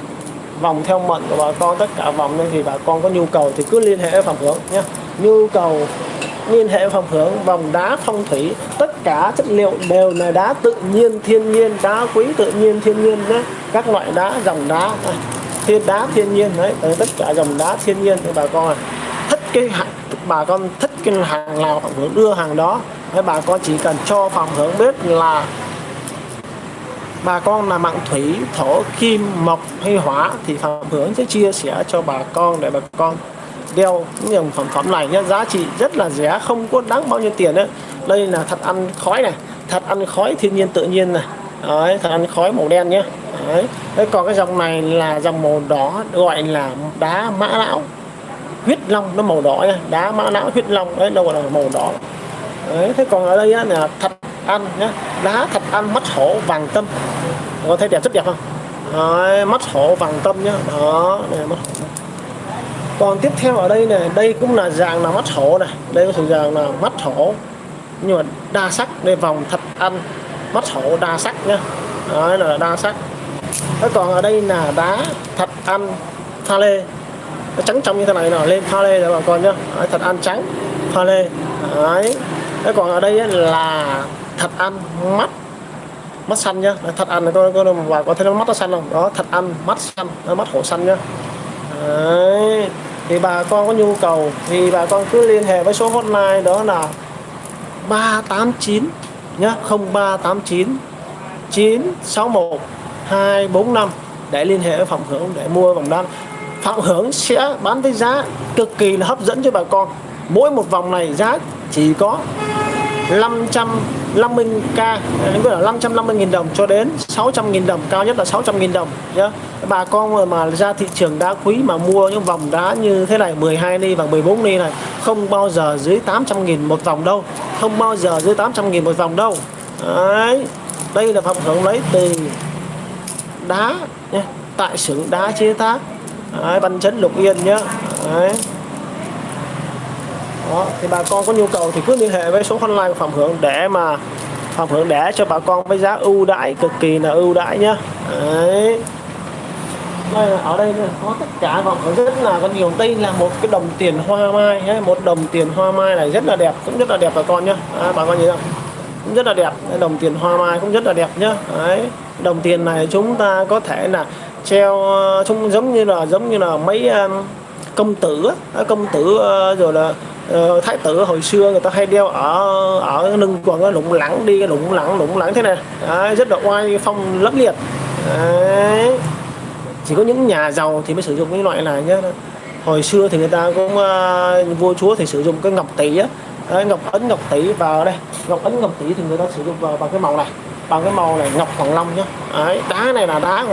vòng theo mệnh của bà con tất cả vòng nên thì bà con có nhu cầu thì cứ liên hệ với phạm hưởng nhé. Nhu cầu liên hệ phạm hưởng vòng đá phong thủy tất cả chất liệu đều là đá tự nhiên thiên nhiên đá quý tự nhiên thiên nhiên đấy các loại đá dòng đá thiên đá thiên nhiên đấy tất cả dòng đá thiên nhiên thì bà con à thích cái hàng bà con thích cái hàng nào phạm hưởng đưa hàng đó. Đấy, bà con chỉ cần cho phòng hưởng biết là bà con là mạng thủy thổ kim mộc hay hỏa thì phòng hưởng sẽ chia sẻ cho bà con để bà con đeo những dòng phẩm phẩm này nhé giá trị rất là rẻ không có đáng bao nhiêu tiền đấy. Đây là thật ăn khói này thật ăn khói thiên nhiên tự nhiên này. Đấy, thật ăn khói màu đen nhé đấy. đấy còn cái dòng này là dòng màu đỏ gọi là đá mã não. Huyết long nó màu đỏ nha. Đá mã não huyết long đấy đâu gọi là màu đỏ. Đấy thế còn ở đây á, là thật ăn nhá. Đá thật ăn mắt hổ vàng tâm. Có thấy đẹp rất đẹp không? Đấy, mắt hổ vàng tâm nhá. Đó này mắt hổ. Còn tiếp theo ở đây này đây cũng là dạng là mắt hổ này. Đây có thể dạng là mắt hổ. Nhưng mà đa sắc đây vòng thật ăn mắt hổ đa sắc nhá. Đấy là đa sắc thế còn ở đây là đá thật ăn pha lê. Nó trắng trong như thế này nó lên pha lê rồi bà con nhá. Đấy, thật ăn trắng pha lê. Đấy. Thế còn ở đây là thật ăn mắt mắt xanh nhá. Thật ăn này tôi có bà có thấy nó mắt nó xanh không? Đó thật ăn mắt xanh mắt hổ xanh nhá. Đấy. Thì bà con có nhu cầu thì bà con cứ liên hệ với số hotline đó là 389 nhá. 0389 961 245 để liên hệ với Phạm Hưởng để mua vòng đan. Phạm Hưởng sẽ bán với giá cực kỳ là hấp dẫn cho bà con. Mỗi một vòng này giá chỉ có 550k đến là 550.000 đồng cho đến 600.000 đồng cao nhất là 600.000 đồng nhá. Bà con mà, ra thị trường đá quý mà mua những vòng đá như thế này 12 ly và 14 ly này không bao giờ dưới 800.000 một vòng đâu. Không bao giờ dưới 800.000 một vòng đâu. Đấy đây là phòng hưởng lấy từ đá nhé. Tại xưởng đá chế tác. Đấy, văn chấn lục yên nhé, đấy. Đó, thì bà con có nhu cầu thì cứ liên hệ với số hotline của Phạm Hưởng để mà Phạm Hưởng để cho bà con với giá ưu đãi cực kỳ là ưu đãi nhá. Đấy. Đây, ở đây có tất cả Phạm Hưởng rất là có nhiều. Đây là một cái đồng tiền hoa mai ấy. một đồng tiền hoa mai này rất là đẹp cũng rất là đẹp bà con nhá. À, bà con nhìn không? Cũng rất là đẹp. Đồng tiền hoa mai cũng rất là đẹp nhá. Đấy đồng tiền này chúng ta có thể là treo ờ, chúng giống như là giống như là mấy ờ, công tử công tử ờ, rồi là thái tử hồi xưa người ta hay đeo ở ở lưng quần lủng lẳng đi lủng lẳng lủng lẳng thế này. Đấy, rất là oai phong lấp liệt. Đấy. chỉ có những nhà giàu thì mới sử dụng cái loại này nhé hồi xưa thì người ta cũng uh, vua chúa thì sử dụng cái ngọc tỷ á đấy, ngọc ấn ngọc tỷ vào đây. Ngọc ấn ngọc tỷ thì người ta sử dụng vào bằng cái màu này. Bằng cái màu này ngọc hoàng long nhá. Đấy, đá này là đá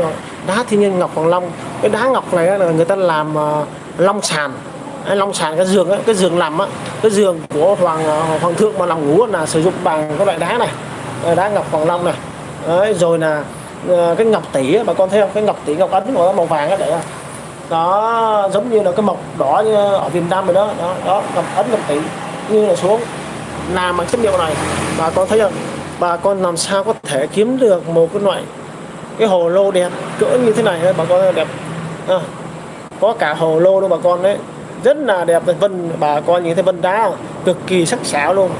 đá thiên nhiên ngọc hoàng long. Cái đá ngọc này là người ta làm uh, long sàn. Long sàn cái giường ấy, cái giường nằm á. Cái giường của hoàng ờ, hoàng thượng mà nằm ngủ là sử dụng bằng cái loại đá này. Đá ngọc hoàng long này. Đấy, rồi là ờ, cái ngọc tỷ bà con thấy không? Cái ngọc tỷ ngọc ấn của nó màu vàng á để à. đó giống như là cái mộc đỏ ở Việt Nam rồi đó. Đó, đó ngọc ấn ngọc tỷ như là xuống. Làm bằng chất liệu này bà con thấy không bà con làm sao có thể kiếm được một cái loại cái hồ lô đẹp cỡ như thế này bà con đẹp. À, có cả hồ lô luôn bà con đấy. Rất là đẹp vân bà con nhìn thấy vân đá cực kỳ sắc sảo luôn.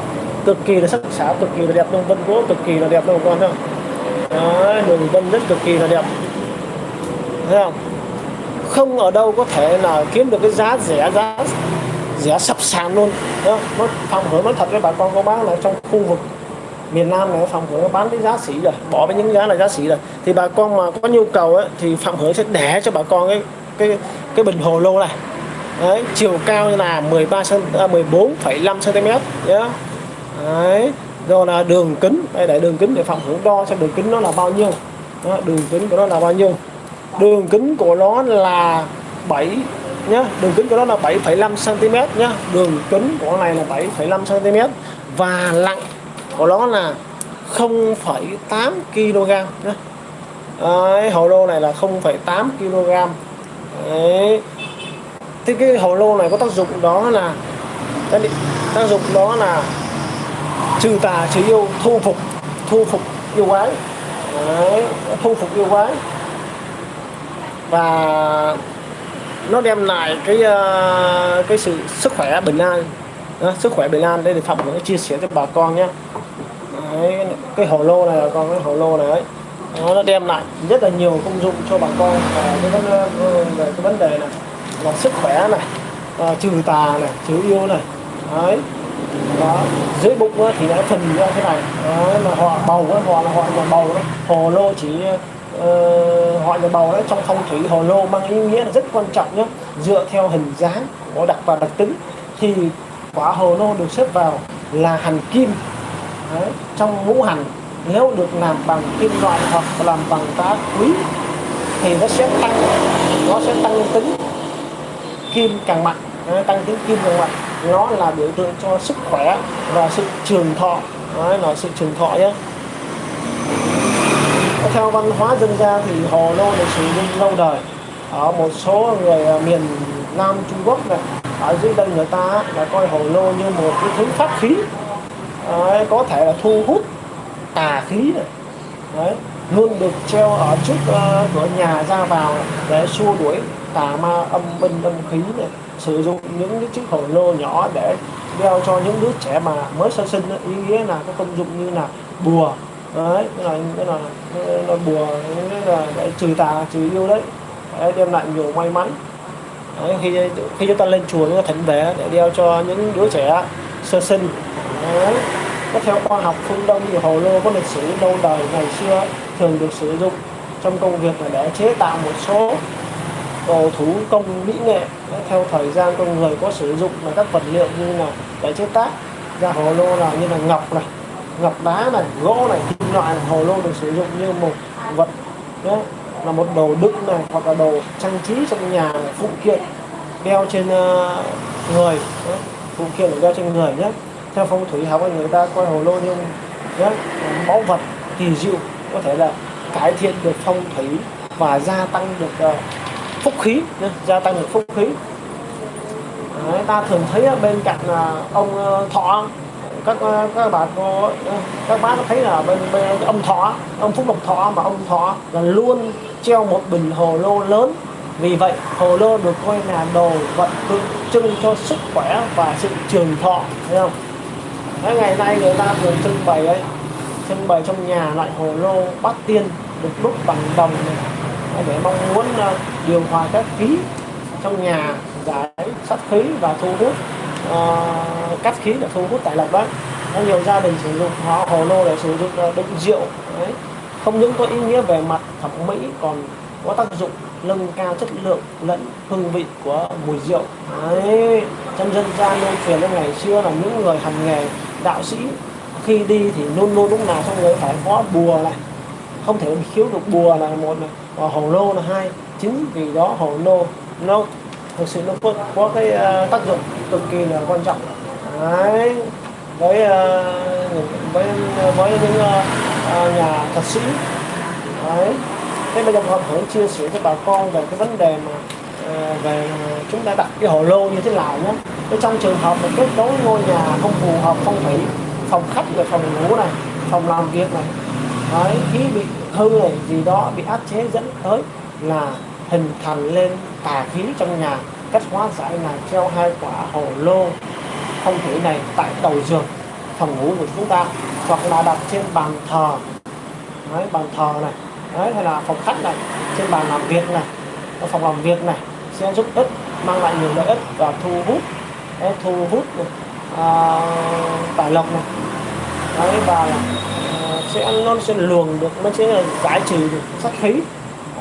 Cực kỳ là sắc sảo cực kỳ là đẹp luôn. Vân gỗ cực kỳ là đẹp luôn bà con thấy không? Đường vân rất cực kỳ là đẹp. Thấy không? Không ở đâu có thể là kiếm được cái giá rẻ giá giá sập sàn luôn. Đó nó phòng hứa nó thật với bà con cô bác là trong khu vực miền Nam này phòng hứa bán cái giá sỉ rồi bỏ với những giá là giá sỉ rồi. Thì bà con mà có nhu cầu ấy, thì phòng hứa sẽ để cho bà con cái cái cái bình hồ lô này. Đấy, chiều cao là 13 cm, à, 14,5 cm nhé đấy rồi là đường kính. Đây để đường kính để phòng hưởng đo xem đường kính nó là bao nhiêu. Đó, đường kính của nó là bao nhiêu. Đường kính của nó là 7 nhá. Đường kính của nó là 7,5 cm nhé đường kính của này là 7,5 cm và nặng của nó là 0,8 kg nhé Đấy, hồ lô này là 0,8 kg Đấy. Thế cái hồ lô này có tác dụng đó là tác dụng đó là trừ tà trừ yêu thu phục thu phục yêu quái. Đấy, thu phục yêu quái. Và nó đem lại cái uh, cái sự sức khỏe bình an. Đó, sức khỏe bình an. Đây thì phạm cũng chia sẻ cho bà con nhé. Đấy, cái hồ lô này con cái hồ lô này ấy. Nó, nó đem lại rất là nhiều công dụng cho bà con. Và cái vấn ờ, về cái vấn đề này là sức khỏe này à, trừ tà này trừ yêu này. Đấy. Đó dưới bụng thì đã phần ra thế này. Đấy, mà họ bầu đó, họ là họ là bầu đó. Hồ lô chỉ uh, họ nhà bầu đấy trong phong thủy hồ lô mang ý nghĩa là rất quan trọng nhé. Dựa theo hình dáng của đặc và đặc tính thì quả hồ lô được xếp vào là hành kim. Đấy, trong ngũ hành nếu được làm bằng kim loại hoặc làm bằng đá quý thì nó sẽ tăng nó sẽ tăng tính kim càng mạnh. Tăng tính kim càng mạnh. Nó là biểu tượng cho sức khỏe và sự trường thọ. Đấy là sự trường thọ nhé theo văn hóa dân gian thì hồ lô được sử dụng lâu đời? Ở một số người miền Nam Trung Quốc này ở dưới đây người ta là coi hồ lô như một cái thứ pháp khí. Đấy, có thể là thu hút tà khí này. Đấy, luôn được treo ở trước uh, cửa nhà ra vào để xua đuổi tà ma âm binh âm khí này. Sử dụng những cái chiếc hồ lô nhỏ để đeo cho những đứa trẻ mà mới sơ sinh ý nghĩa là có công dụng như là bùa đấy cái là cái là, là bùa là để trừ tà trừ yêu đấy, đấy đem lại nhiều may mắn. Đấy, khi khi chúng ta lên chùa chúng ta thỉnh về để đeo cho những đứa trẻ sơ sinh. Đấy. có theo khoa học phương đông thì hồ lô có lịch sử lâu đời ngày xưa thường được sử dụng trong công việc là để chế tạo một số đồ thủ công mỹ nghệ. Theo thời gian con người có sử dụng là các vật liệu như là để chế tác. Ra hồ lô là như là ngọc này ngọc đá này gỗ này kim loại này, hồ lô được sử dụng như một vật nhé là một đồ đựng này hoặc là đồ trang trí trong nhà phụ kiện đeo trên uh, người nhé. phụ kiện đeo trên người nhé theo phong thủy học người ta coi hồ lô như nhé báu vật kỳ diệu có thể là cải thiện được phong thủy và gia tăng được uh, phúc khí nhé. gia tăng được phúc khí Đấy, ta thường thấy bên cạnh uh, ông uh, thọ các các bà có các bác thấy là bên, bên ông thọ ông phúc lộc thọ mà ông thọ là luôn treo một bình hồ lô lớn. Vì vậy hồ lô được coi là đồ vật tượng trưng cho sức khỏe và sự trường thọ thấy không? Đấy, ngày nay người ta thường trưng bày ấy trưng bày trong nhà loại hồ lô bát tiên được đúc bằng đồng này. Để mong muốn uh, điều hòa các khí trong nhà giải sát khí và thu hút. Ờ, uh, cắt khí để thu hút tài lộc đấy có nhiều gia đình sử dụng họ hồ lô để sử dụng ờ, đựng rượu đấy. Không những có ý nghĩa về mặt thẩm mỹ còn có tác dụng nâng cao chất lượng lẫn hương vị của mùi rượu. Đấy trong dân gian lưu truyền đến ngày xưa là những người hành nghề đạo sĩ khi đi thì luôn luôn lúc nào trong người phải có bùa này. Không thể khiếu được bùa là một này. Và hồ lô là hai. Chính vì đó hồ lô nó thực sự nó có, có cái uh, tác dụng cực kỳ là quan trọng. Đấy, với ờ, với với những ờ, ờ, nhà thật sĩ. Đấy, thế bây giờ họ hưởng chia sẻ cho bà con về cái vấn đề mà về chúng ta đặt cái hồ lô như thế nào nhé cái trong trường hợp mà kết nối ngôi nhà không phù hợp phong thủy phòng khách và phòng ngủ này, phòng làm việc này, đấy khí bị hư này, gì đó bị áp chế dẫn tới là hình thành lên tà khí trong nhà cách hóa giải là treo hai quả hồ lô phong thủy này tại đầu giường phòng ngủ của chúng ta hoặc là đặt trên bàn thờ. Đấy, bàn thờ này. Đấy hay là phòng khách này trên bàn làm việc này. Ở phòng làm việc này sẽ giúp ích mang lại nhiều lợi ích và thu hút đấy, thu hút à, tài lộc này. Đấy và à, sẽ nó sẽ luồng được nó sẽ giải trừ được sát khí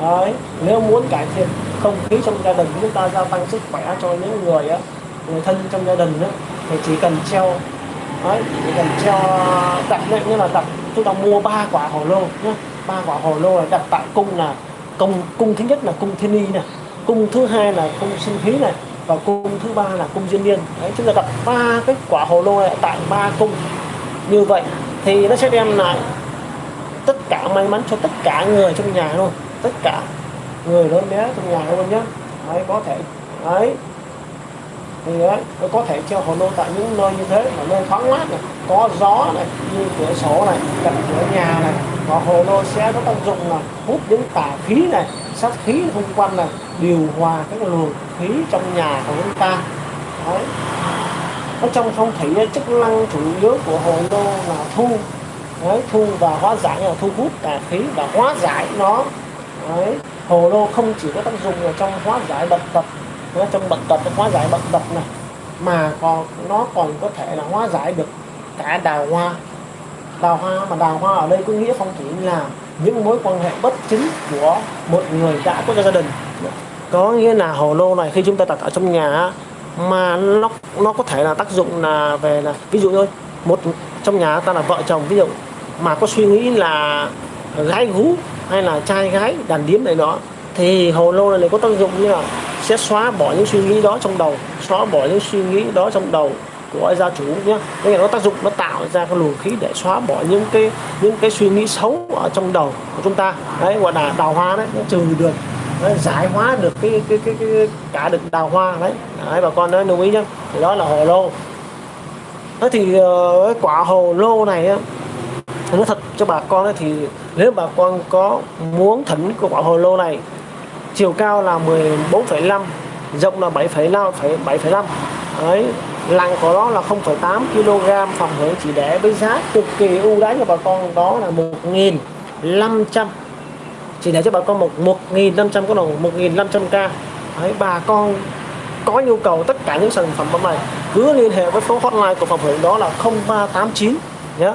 đấy nếu muốn cải thiện không khí trong gia đình chúng ta gia tăng sức khỏe cho những người á người thân trong gia đình đó, thì chỉ cần treo đấy chỉ cần treo đặt lệnh như là đặt chúng ta mua ba quả hồ lô nhé ba quả hồ lô là đặt tại cung là cung cung thứ nhất là cung thiên y này cung thứ hai là cung sinh khí này và cung thứ ba là cung duyên niên. Đấy chúng ta đặt ba cái quả hồ lô này tại ba cung. Như vậy thì nó sẽ đem lại tất cả may mắn cho tất cả người trong nhà luôn tất cả. Người lớn bé trong nhà luôn nhé đấy có thể đấy. Thì đấy, nó có thể treo hồ lô tại những nơi như thế mà nơi thoáng mát này có gió này như cửa sổ này cạnh cửa nhà này và hồ lô sẽ có tác dụng là hút những tà khí này sát khí xung quanh này điều hòa các luồng khí trong nhà của chúng ta. Đấy. Ở trong phong thủy chức năng chủ yếu của hồ lô là thu. Đấy, thu và hóa giải là thu hút tà khí và hóa giải nó đấy, hồ lô không chỉ có tác dụng ở trong hóa giải bệnh tật trong bệnh tật hóa giải bệnh tật này mà còn nó còn có thể là hóa giải được cả đào hoa. Đào hoa mà đào hoa ở đây có nghĩa phong thủy là những mối quan hệ bất chính của một người đã có gia đình. Có nghĩa là hồ lô này khi chúng ta đặt ở trong nhà mà nó nó có thể là tác dụng là về là ví dụ thôi một trong nhà ta là vợ chồng ví dụ mà có suy nghĩ là gái gú hay là trai gái đàn điếm này đó thì hồ lô này có tác dụng như là sẽ xóa bỏ những suy nghĩ đó trong đầu xóa bỏ những suy nghĩ đó trong đầu của gia chủ nhé. Đây là nó tác dụng nó tạo ra cái luồng khí để xóa bỏ những cái những cái suy nghĩ xấu ở trong đầu của chúng ta. Đấy gọi là đào hoa đấy nó trừ được nó giải hóa được cái cái, cái, cái, cái cả được đào hoa đấy. Đấy bà con nói lưu ý nhá thì đó là hồ lô. Thế thì uh, quả hồ lô này nói thật cho bà con thì nếu bà con có muốn thỉnh của quả hồ lô này chiều cao là 14,5 rộng là 7,5 7,5 đấy nặng của nó là 0,8 kg phòng hưởng chỉ để với giá cực kỳ ưu đãi cho bà con đó là 1.500 chỉ để cho bà con một 1.500 có đồng 1.500k đấy bà con có nhu cầu tất cả những sản phẩm này cứ liên hệ với số hotline của phòng hưởng đó là 0389 nhé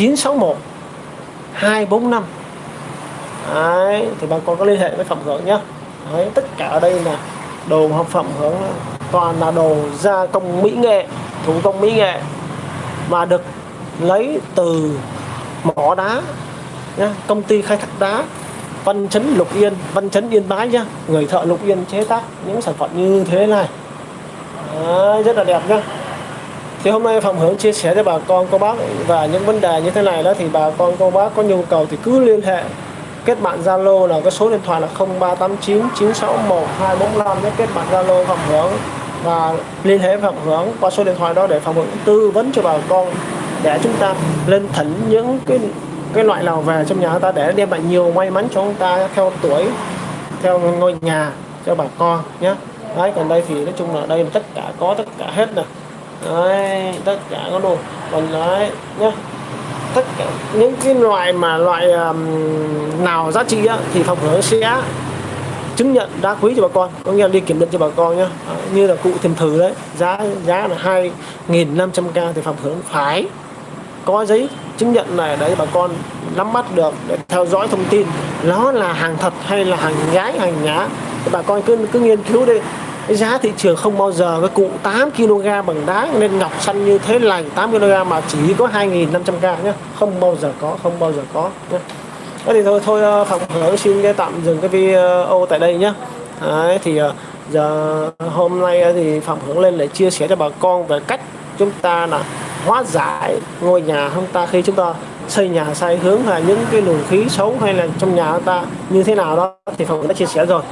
961 245 Đấy, thì bà con có liên hệ với phẩm hưởng nhé Đấy, tất cả ở đây là đồ học phẩm hưởng toàn là đồ gia công mỹ nghệ thủ công mỹ nghệ. Mà được lấy từ mỏ đá nhá, công ty khai thác đá Văn Chấn Lục Yên Văn Chấn Yên Bái nhá. Người thợ Lục Yên chế tác những sản phẩm như thế này. Đấy, rất là đẹp nhá thì hôm nay Phạm hưởng chia sẻ cho bà con, cô bác, và những vấn đề như thế này đó thì bà con, cô bác có nhu cầu thì cứ liên hệ, kết bạn Zalo là cái số điện thoại là 0389 961 245 nhé, kết bạn Zalo Phạm hưởng, và liên hệ Phạm hưởng qua số điện thoại đó để Phạm hưởng tư vấn cho bà con, để chúng ta lên thỉnh những cái cái loại nào về trong nhà ta để đem lại nhiều may mắn cho chúng ta theo tuổi, theo ngôi nhà cho bà con nhé. Đấy, còn đây thì nói chung là đây là tất cả, có tất cả hết nè đấy tất cả có đồ còn đấy nhé tất cả những cái loại mà loại um, nào giá trị á, thì phòng hưởng sẽ chứng nhận đá quý cho bà con có nghĩa là đi kiểm định cho bà con nhé như là cụ tìm thử đấy giá giá là hai nghìn năm trăm k thì phòng hưởng phải có giấy chứng nhận này đấy bà con nắm bắt được để theo dõi thông tin nó là hàng thật hay là hàng nhái hàng nhá bà con cứ cứ nghiên cứu đi cái giá thị trường không bao giờ cái cụ 8 kg bằng đá nên ngọc xanh như thế lành 8 kg mà chỉ có 2.500k nhé không bao giờ có không bao giờ có nhé Thế thì thôi thôi ờ, phòng hưởng xin cái tạm dừng cái video tại đây nhé Đấy, thì ờ, giờ hôm nay ờ, thì phòng hưởng lên để chia sẻ cho bà con về cách chúng ta là hóa giải ngôi nhà chúng ta khi chúng ta xây nhà sai hướng là những cái luồng khí xấu hay là trong nhà chúng ta như thế nào đó thì phòng đã chia sẻ rồi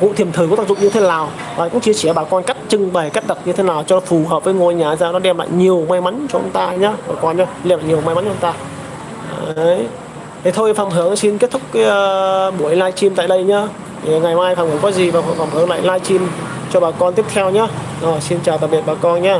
cụ thiềm thời có tác dụng như thế nào? Và cũng chia sẻ bà con cách trưng bày cách đặt như thế nào cho phù hợp với ngôi nhà ra nó đem lại nhiều may mắn cho chúng ta nhé bà con nhé đem lại nhiều may mắn cho chúng ta. Đấy. thế thôi phạm hưởng xin kết thúc cái uh, buổi livestream tại đây nhá. Thì ngày mai phạm hưởng có gì và phạm hưởng lại livestream cho bà con tiếp theo nhé rồi xin chào tạm biệt bà con nhé